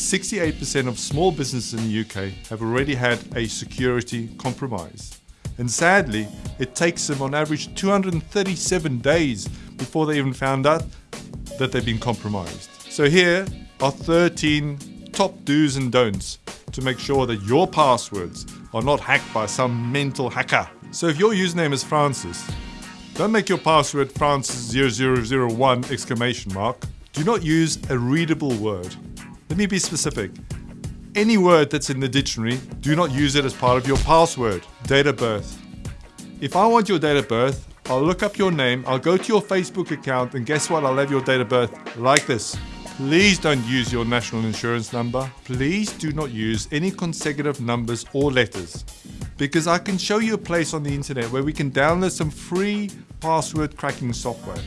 68% of small businesses in the UK have already had a security compromise. And sadly, it takes them on average 237 days before they even found out that they've been compromised. So here are 13 top do's and don'ts to make sure that your passwords are not hacked by some mental hacker. So if your username is Francis, don't make your password Francis0001 exclamation mark. Do not use a readable word. Let me be specific. Any word that's in the dictionary, do not use it as part of your password. Date of birth. If I want your date of birth, I'll look up your name, I'll go to your Facebook account, and guess what? I'll have your date of birth like this. Please don't use your national insurance number. Please do not use any consecutive numbers or letters because I can show you a place on the internet where we can download some free password cracking software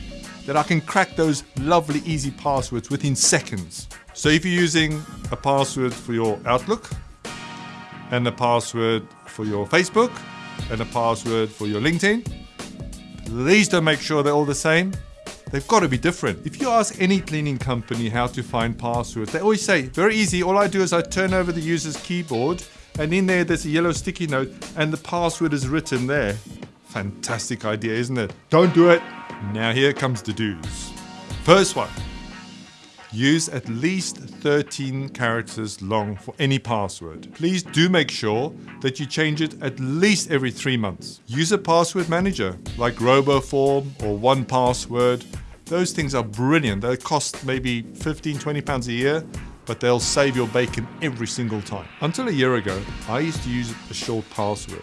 that I can crack those lovely easy passwords within seconds. So if you're using a password for your Outlook and a password for your Facebook and a password for your LinkedIn, please don't make sure they're all the same. They've got to be different. If you ask any cleaning company how to find passwords, they always say, very easy, all I do is I turn over the user's keyboard and in there there's a yellow sticky note and the password is written there. Fantastic idea, isn't it? Don't do it. Now here comes the do's. First one, use at least 13 characters long for any password. Please do make sure that you change it at least every three months. Use a password manager like RoboForm or 1Password. Those things are brilliant. They cost maybe 15, 20 pounds a year, but they'll save your bacon every single time. Until a year ago, I used to use a short password.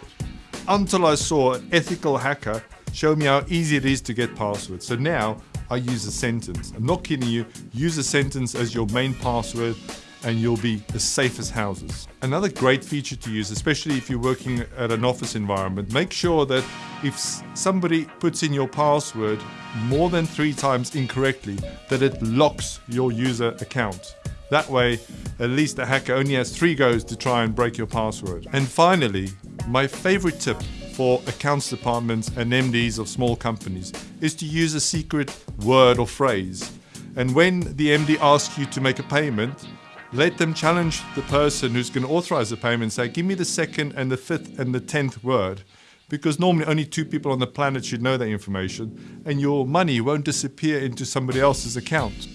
Until I saw an ethical hacker show me how easy it is to get passwords. So now I use a sentence. I'm not kidding you, use a sentence as your main password and you'll be as safe as houses. Another great feature to use, especially if you're working at an office environment, make sure that if somebody puts in your password more than three times incorrectly, that it locks your user account. That way, at least the hacker only has three goes to try and break your password. And finally, my favorite tip for accounts departments and MDs of small companies is to use a secret word or phrase. And when the MD asks you to make a payment, let them challenge the person who's going to authorize the payment say, give me the second and the fifth and the tenth word. Because normally only two people on the planet should know that information, and your money won't disappear into somebody else's account.